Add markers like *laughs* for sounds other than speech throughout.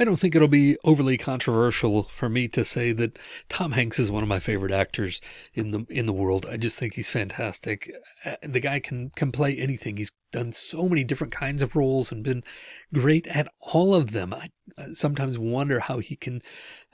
I don't think it'll be overly controversial for me to say that Tom Hanks is one of my favorite actors in the in the world. I just think he's fantastic. Uh, the guy can can play anything. He's done so many different kinds of roles and been great at all of them. I, sometimes wonder how he can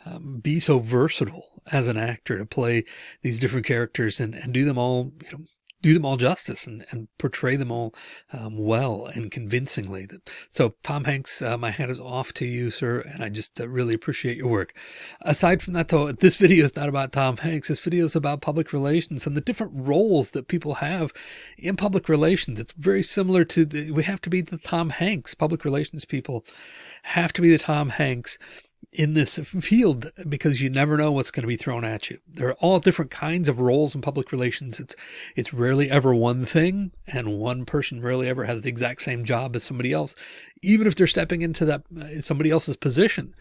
um, be so versatile as an actor to play these different characters and, and do them all you know, do them all justice and, and portray them all um, well and convincingly. So Tom Hanks, uh, my hat is off to you, sir. And I just uh, really appreciate your work. Aside from that, though, this video is not about Tom Hanks. This video is about public relations and the different roles that people have in public relations. It's very similar to the, we have to be the Tom Hanks public relations people have to be the Tom Hanks in this field because you never know what's going to be thrown at you. There are all different kinds of roles in public relations. It's, it's rarely ever one thing and one person rarely ever has the exact same job as somebody else. Even if they're stepping into that uh, somebody else's position,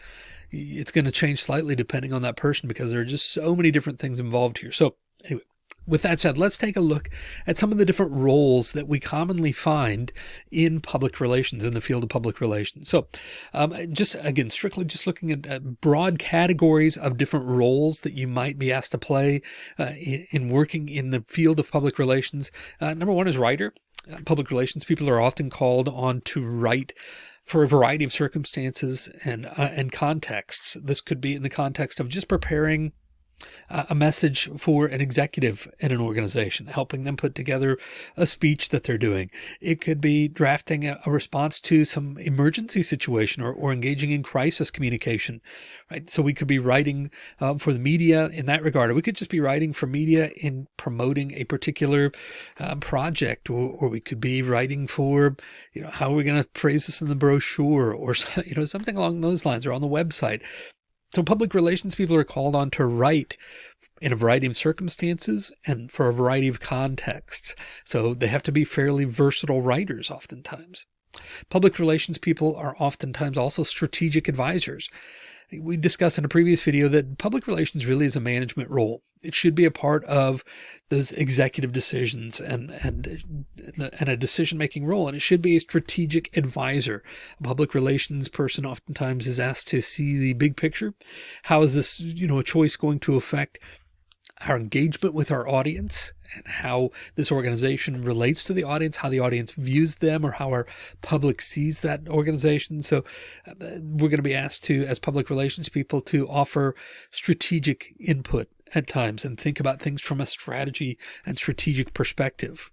it's going to change slightly depending on that person because there are just so many different things involved here. So anyway, with that said, let's take a look at some of the different roles that we commonly find in public relations, in the field of public relations. So um, just again, strictly just looking at, at, broad categories of different roles that you might be asked to play uh, in, in, working in the field of public relations. Uh, number one is writer. Uh, public relations people are often called on to write for a variety of circumstances and, uh, and contexts. This could be in the context of just preparing a message for an executive in an organization, helping them put together a speech that they're doing. It could be drafting a, response to some emergency situation or, or, engaging in crisis communication, right? So we could be writing uh, for the media in that regard, or we could just be writing for media in promoting a particular uh, project, or, or we could be writing for, you know, how are we going to phrase this in the brochure or, *laughs* you know, something along those lines or on the website. So public relations people are called on to write in a variety of circumstances and for a variety of contexts. So they have to be fairly versatile writers oftentimes. Public relations people are oftentimes also strategic advisors. We discussed in a previous video that public relations really is a management role. It should be a part of those executive decisions and, and, and a decision-making role. And it should be a strategic advisor. A public relations person oftentimes is asked to see the big picture. How is this, you know, a choice going to affect our engagement with our audience and how this organization relates to the audience, how the audience views them or how our public sees that organization. So uh, we're going to be asked to, as public relations people, to offer strategic input at times and think about things from a strategy and strategic perspective.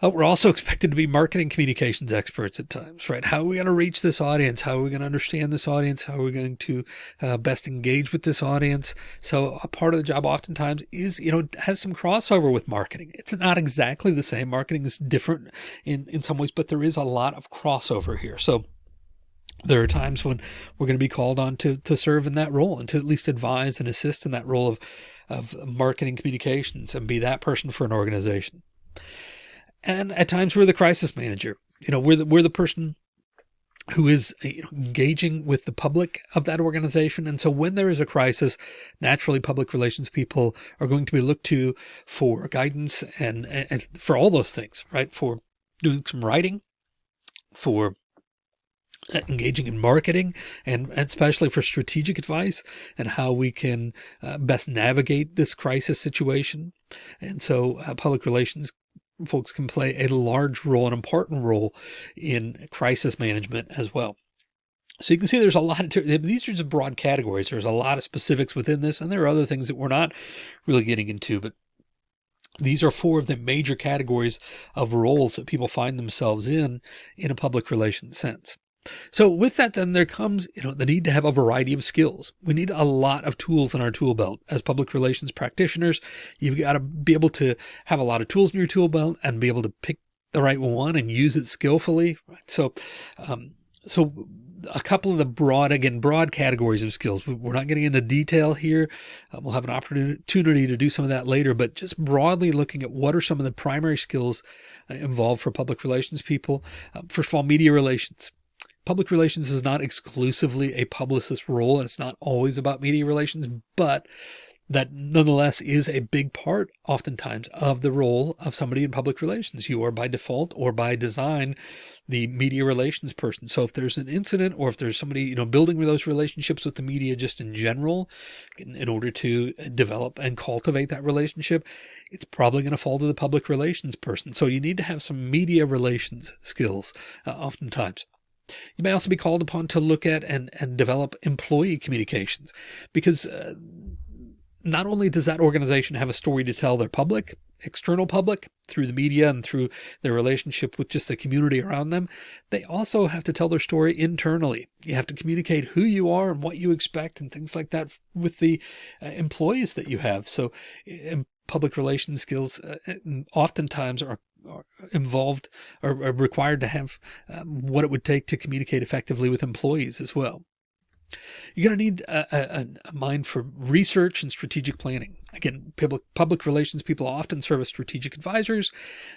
Uh, we're also expected to be marketing communications experts at times, right? How are we going to reach this audience? How are we going to understand this audience? How are we going to uh, best engage with this audience? So a part of the job oftentimes is, you know, has some crossover with marketing. It's not exactly the same. Marketing is different in, in some ways, but there is a lot of crossover here. So there are times when we're going to be called on to, to serve in that role and to at least advise and assist in that role of, of marketing communications and be that person for an organization. And at times we're the crisis manager. You know, we're the, we're the person who is you know, engaging with the public of that organization. And so when there is a crisis, naturally public relations people are going to be looked to for guidance and, and for all those things, right? For doing some writing, for engaging in marketing and especially for strategic advice and how we can uh, best navigate this crisis situation. And so uh, public relations folks can play a large role, an important role in crisis management as well. So you can see there's a lot of, these are just broad categories. There's a lot of specifics within this, and there are other things that we're not really getting into, but these are four of the major categories of roles that people find themselves in, in a public relations sense. So with that, then there comes, you know, the need to have a variety of skills. We need a lot of tools in our tool belt as public relations practitioners. You've got to be able to have a lot of tools in your tool belt and be able to pick the right one and use it skillfully. Right? So, um, so a couple of the broad, again, broad categories of skills. We're not getting into detail here. Uh, we'll have an opportunity to do some of that later, but just broadly looking at what are some of the primary skills uh, involved for public relations people. Uh, first of all, media relations public relations is not exclusively a publicist role and it's not always about media relations, but that nonetheless is a big part oftentimes of the role of somebody in public relations. You are by default or by design the media relations person. So if there's an incident or if there's somebody, you know, building those relationships with the media just in general, in, in order to develop and cultivate that relationship, it's probably going to fall to the public relations person. So you need to have some media relations skills uh, oftentimes. You may also be called upon to look at and, and develop employee communications because uh, not only does that organization have a story to tell their public, external public through the media and through their relationship with just the community around them, they also have to tell their story internally. You have to communicate who you are and what you expect and things like that with the uh, employees that you have. So public relations skills uh, oftentimes are involved or are required to have um, what it would take to communicate effectively with employees as well. You're going to need a, a, a, mind for research and strategic planning. Again, public, public relations people often serve as strategic advisors.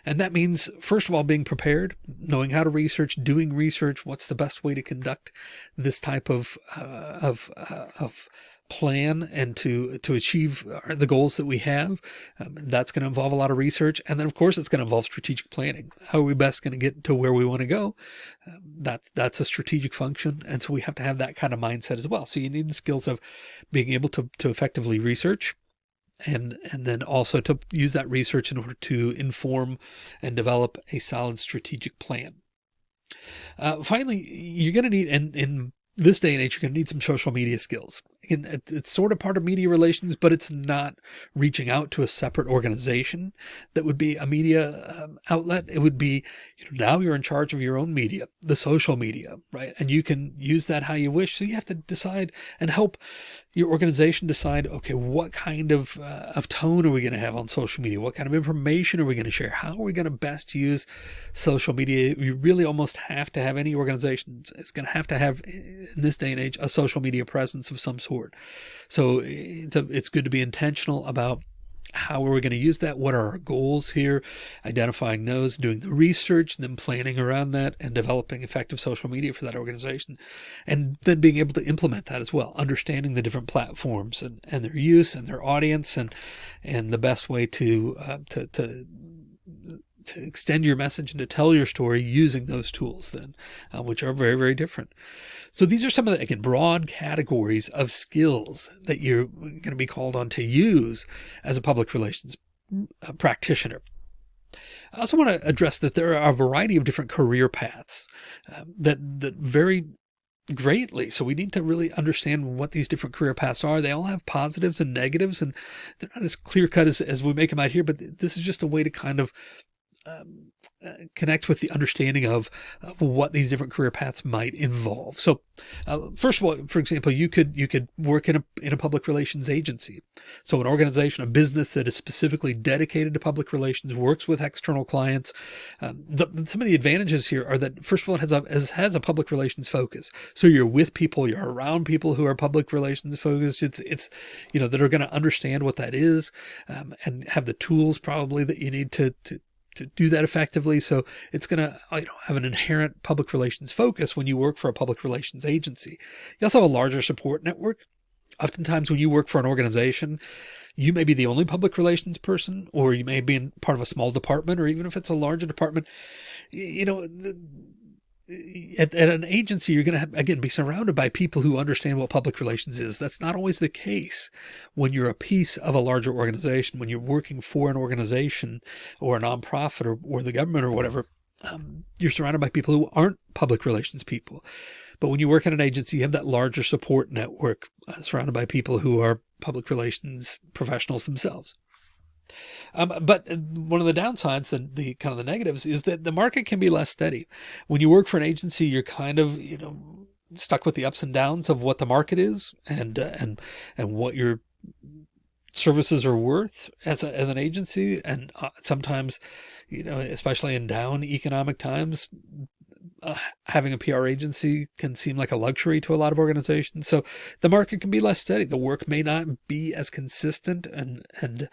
And that means, first of all, being prepared, knowing how to research, doing research, what's the best way to conduct this type of, uh, of, uh, of plan and to to achieve the goals that we have. Um, that's going to involve a lot of research. And then of course it's going to involve strategic planning. How are we best going to get to where we want to go? Um, that's, that's a strategic function. And so we have to have that kind of mindset as well. So you need the skills of being able to, to effectively research and, and then also to use that research in order to inform and develop a solid strategic plan. Uh, finally, you're going to need, and in this day and age, you're going to need some social media skills. It's sort of part of media relations, but it's not reaching out to a separate organization that would be a media um, outlet. It would be, you know, now you're in charge of your own media, the social media, right? And you can use that how you wish. So you have to decide and help your organization decide, okay, what kind of, uh, of tone are we going to have on social media? What kind of information are we going to share? How are we going to best use social media? You really almost have to have any organization. It's going to have to have in this day and age, a social media presence of some sort. So it's good to be intentional about how are we going to use that? What are our goals here? Identifying those, doing the research, then planning around that and developing effective social media for that organization. And then being able to implement that as well, understanding the different platforms and, and their use and their audience and, and the best way to, uh, to, to to extend your message and to tell your story using those tools then, uh, which are very, very different. So these are some of the, again, broad categories of skills that you're going to be called on to use as a public relations uh, practitioner. I also want to address that there are a variety of different career paths uh, that, that vary greatly. So we need to really understand what these different career paths are. They all have positives and negatives, and they're not as clear cut as, as we make them out here, but this is just a way to kind of um, uh, connect with the understanding of, of, what these different career paths might involve. So, uh, first of all, for example, you could you could work in a in a public relations agency. So, an organization, a business that is specifically dedicated to public relations, works with external clients. Um, the, some of the advantages here are that first of all, it has a has a public relations focus. So, you're with people, you're around people who are public relations focused. It's it's you know that are going to understand what that is um, and have the tools probably that you need to to to do that effectively. So it's going to uh, you know, have an inherent public relations focus when you work for a public relations agency. You also have a larger support network. Oftentimes when you work for an organization, you may be the only public relations person, or you may be in part of a small department, or even if it's a larger department, you know, the, at, at an agency, you're going to have, again, be surrounded by people who understand what public relations is. That's not always the case when you're a piece of a larger organization, when you're working for an organization or a nonprofit or, or the government or whatever. Um, you're surrounded by people who aren't public relations people. But when you work at an agency, you have that larger support network uh, surrounded by people who are public relations professionals themselves. Um, but one of the downsides, the, the kind of the negatives is that the market can be less steady. When you work for an agency, you're kind of, you know, stuck with the ups and downs of what the market is and, uh, and, and what your services are worth as a, as an agency. And uh, sometimes, you know, especially in down economic times, uh, having a PR agency can seem like a luxury to a lot of organizations. So the market can be less steady. The work may not be as consistent. And, and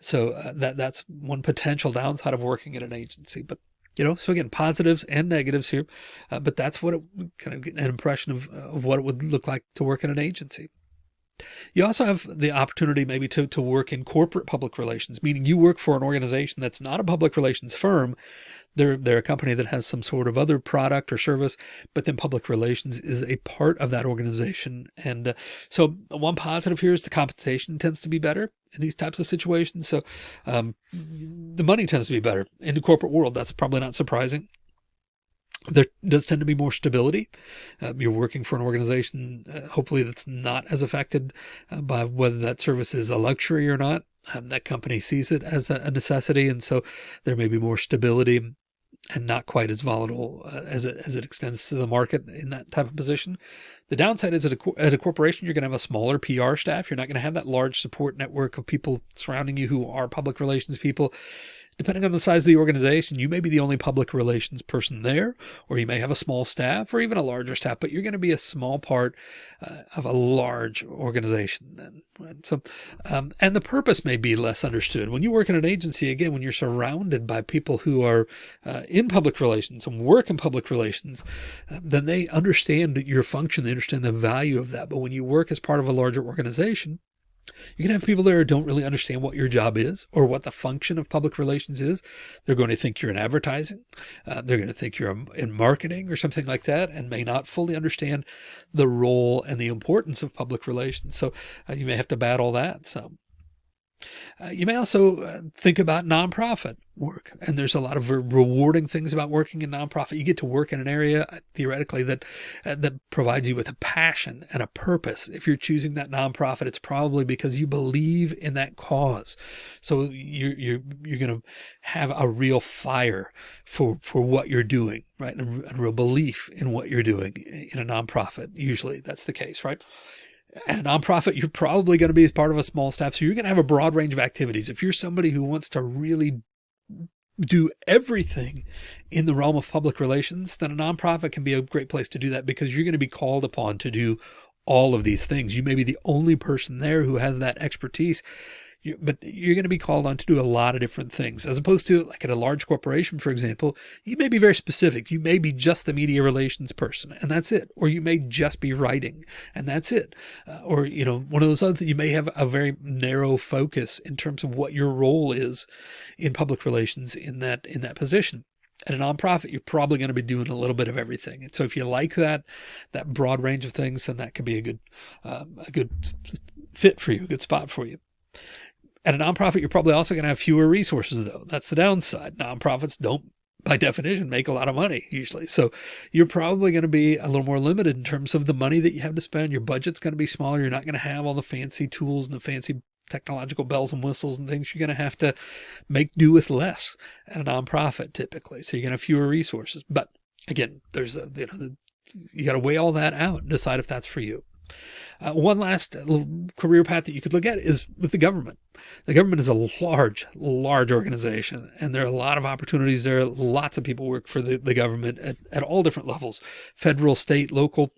so uh, that, that's one potential downside of working at an agency, but you know, so again, positives and negatives here, uh, but that's what it kind of get an impression of, uh, of what it would look like to work in an agency. You also have the opportunity maybe to, to work in corporate public relations, meaning you work for an organization that's not a public relations firm, they're, they're a company that has some sort of other product or service, but then public relations is a part of that organization. And uh, so one positive here is the compensation tends to be better in these types of situations. So um, the money tends to be better in the corporate world. That's probably not surprising. There does tend to be more stability. Uh, you're working for an organization, uh, hopefully that's not as affected uh, by whether that service is a luxury or not. Um, that company sees it as a, a, necessity. And so there may be more stability and not quite as volatile uh, as it, as it extends to the market in that type of position. The downside is at a, at a corporation, you're going to have a smaller PR staff. You're not going to have that large support network of people surrounding you who are public relations people Depending on the size of the organization, you may be the only public relations person there, or you may have a small staff or even a larger staff, but you're going to be a small part uh, of a large organization. Then, right? So, um, and the purpose may be less understood. When you work in an agency, again, when you're surrounded by people who are uh, in public relations and work in public relations, uh, then they understand your function. They understand the value of that. But when you work as part of a larger organization, you can have people there who don't really understand what your job is or what the function of public relations is. They're going to think you're in advertising. Uh, they're going to think you're in marketing or something like that and may not fully understand the role and the importance of public relations. So uh, you may have to battle that some. Uh, you may also uh, think about nonprofit work. And there's a lot of rewarding things about working in nonprofit. You get to work in an area uh, theoretically that uh, that provides you with a passion and a purpose. If you're choosing that nonprofit, it's probably because you believe in that cause. So you're you're you're going to have a real fire for for what you're doing, right? And a real belief in what you're doing in a nonprofit. Usually that's the case, right? At a nonprofit, you're probably going to be as part of a small staff. So you're going to have a broad range of activities. If you're somebody who wants to really do everything in the realm of public relations, then a nonprofit can be a great place to do that because you're going to be called upon to do all of these things. You may be the only person there who has that expertise you, but you're going to be called on to do a lot of different things as opposed to like at a large corporation, for example, you may be very specific. You may be just the media relations person and that's it. Or you may just be writing and that's it. Uh, or, you know, one of those other things, you may have a very narrow focus in terms of what your role is in public relations in that, in that position at a nonprofit, you're probably going to be doing a little bit of everything. And so if you like that, that broad range of things, then that could be a good, um, a good fit for you, a good spot for you. At a nonprofit, you're probably also going to have fewer resources, though. That's the downside. Nonprofits don't, by definition, make a lot of money usually. So you're probably going to be a little more limited in terms of the money that you have to spend. Your budget's going to be smaller. You're not going to have all the fancy tools and the fancy technological bells and whistles and things. You're going to have to make do with less at a nonprofit typically. So you're going to have fewer resources. But again, there's a, you know, the, you got to weigh all that out and decide if that's for you. Uh, one last career path that you could look at is with the government. The government is a large, large organization, and there are a lot of opportunities there. Lots of people work for the, the government at, at all different levels, federal, state, local.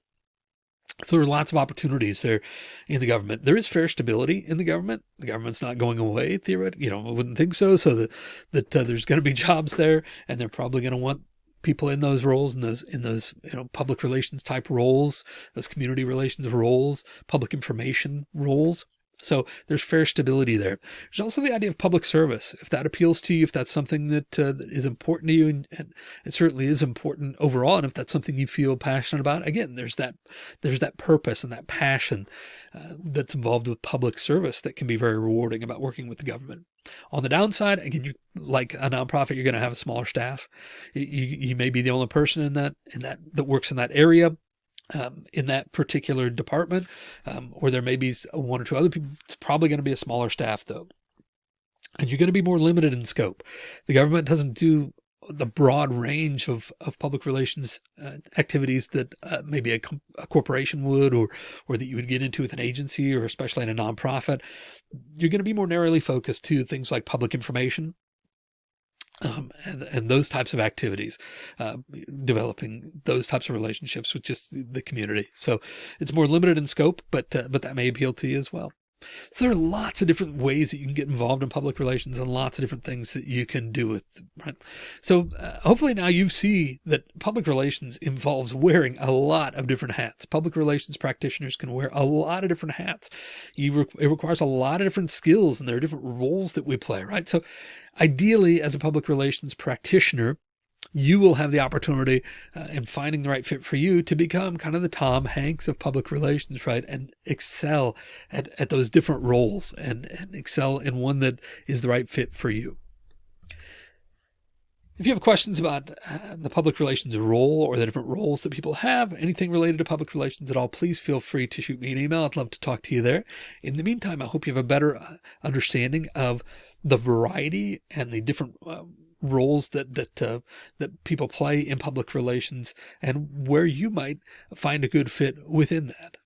So there are lots of opportunities there in the government. There is fair stability in the government. The government's not going away, theoretically. You know, I wouldn't think so. So that, that uh, there's going to be *laughs* jobs there, and they're probably going to want people in those roles, in those, in those, you know, public relations type roles, those community relations roles, public information roles. So there's fair stability there. There's also the idea of public service. If that appeals to you, if that's something that, uh, that is important to you, and, and, it certainly is important overall. And if that's something you feel passionate about, again, there's that, there's that purpose and that passion uh, that's involved with public service that can be very rewarding about working with the government. On the downside, again, you like a nonprofit, you're going to have a smaller staff. You, you may be the only person in that, in that, that works in that area um, in that particular department, um, or there may be one or two other people. It's probably going to be a smaller staff though. And you're going to be more limited in scope. The government doesn't do the broad range of, of public relations uh, activities that uh, maybe a, a, corporation would, or, or that you would get into with an agency or especially in a nonprofit. You're going to be more narrowly focused to things like public information, um, and, and those types of activities, uh, developing those types of relationships with just the community. So it's more limited in scope, but, uh, but that may appeal to you as well. So there are lots of different ways that you can get involved in public relations and lots of different things that you can do with, right? So uh, hopefully now you see that public relations involves wearing a lot of different hats. Public relations practitioners can wear a lot of different hats. Re it requires a lot of different skills and there are different roles that we play, right? So ideally as a public relations practitioner, you will have the opportunity uh, in finding the right fit for you to become kind of the Tom Hanks of public relations, right? And excel at, at those different roles and, and excel in one that is the right fit for you. If you have questions about uh, the public relations role or the different roles that people have, anything related to public relations at all, please feel free to shoot me an email. I'd love to talk to you there. In the meantime, I hope you have a better uh, understanding of the variety and the different uh, roles that that uh, that people play in public relations and where you might find a good fit within that.